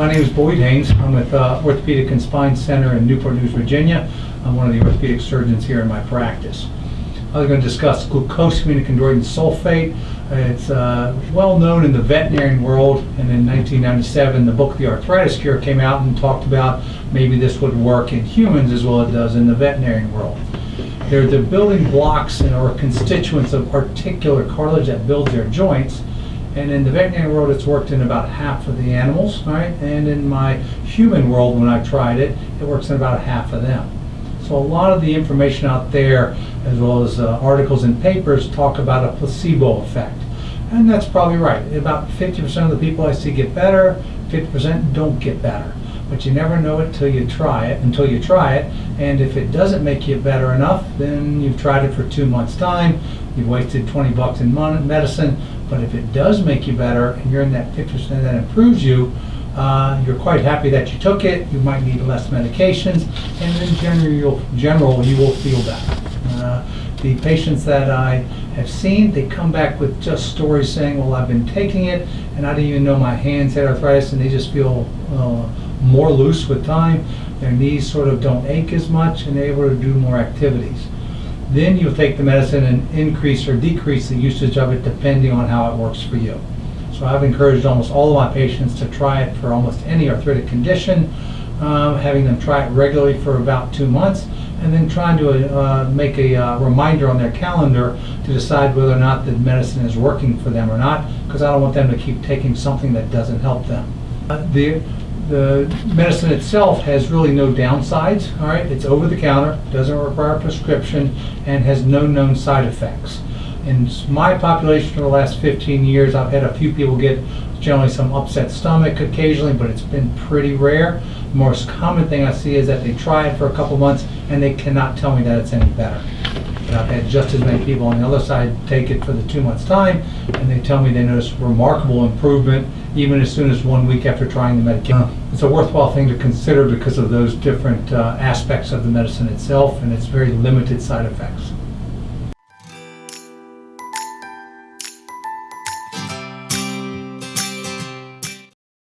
My name is Boyd Haynes. I'm with uh, Orthopedic and Spine Center in Newport News, Virginia. I'm one of the orthopedic surgeons here in my practice. I was going to discuss glucosamine and chondroitin sulfate. It's uh, well known in the veterinary world, and in 1997, the book The Arthritis Cure came out and talked about maybe this would work in humans as well as it does in the veterinary world. They're the building blocks and or constituents of articular cartilage that builds their joints. And in the veterinary world, it's worked in about half of the animals, right? And in my human world, when I tried it, it works in about half of them. So a lot of the information out there, as well as uh, articles and papers, talk about a placebo effect. And that's probably right. About 50% of the people I see get better, 50% don't get better. But you never know it till you try it, until you try it. And if it doesn't make you better enough, then you've tried it for two months' time. You've wasted 20 bucks in medicine. But if it does make you better, and you're in that 50% that improves you, uh, you're quite happy that you took it. You might need less medications, and in general, you'll, general you will feel better. Uh, the patients that I have seen, they come back with just stories saying, "Well, I've been taking it, and I didn't even know my hands had arthritis, and they just feel uh, more loose with time. Their knees sort of don't ache as much, and they're able to do more activities." Then you'll take the medicine and increase or decrease the usage of it depending on how it works for you. So I've encouraged almost all of my patients to try it for almost any arthritic condition, um, having them try it regularly for about two months, and then trying to uh, make a uh, reminder on their calendar to decide whether or not the medicine is working for them or not, because I don't want them to keep taking something that doesn't help them. Uh, the, the medicine itself has really no downsides, all right? It's over the counter, doesn't require a prescription, and has no known side effects. In my population for the last 15 years, I've had a few people get generally some upset stomach occasionally, but it's been pretty rare. The most common thing I see is that they try it for a couple months and they cannot tell me that it's any better. But I've had just as many people on the other side take it for the two months time, and they tell me they notice remarkable improvement even as soon as one week after trying the medication. It's a worthwhile thing to consider because of those different uh, aspects of the medicine itself and its very limited side effects.